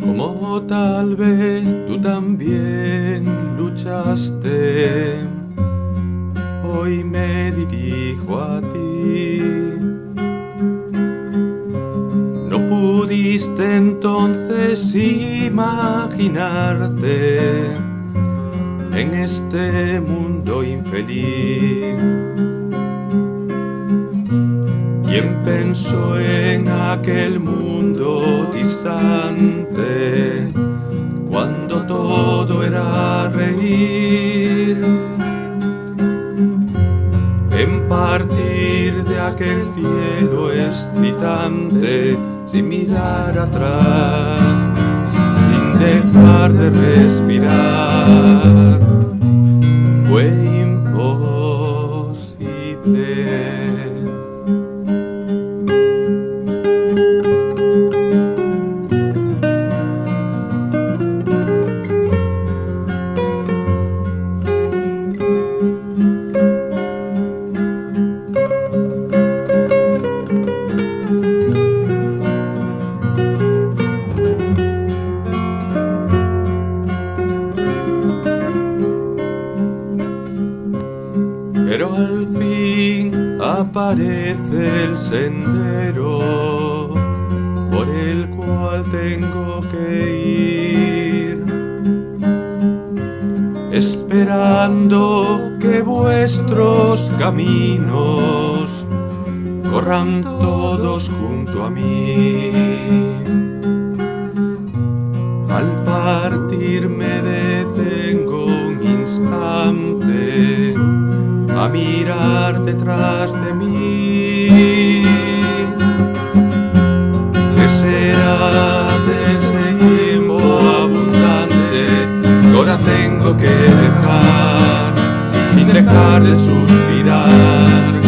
Como tal vez tú también luchaste, hoy me dirijo a ti. No pudiste entonces imaginarte en este mundo infeliz. ¿Quién pensó en aquel mundo distante cuando todo era reír? En partir de aquel cielo excitante sin mirar atrás, sin dejar de respirar, aparece el sendero por el cual tengo que ir, esperando que vuestros caminos corran todos junto a mí. Al partir me detengo un instante a mirar detrás de mí. ¿Qué será de ese abundante que ahora tengo que dejar sin dejar de suspirar,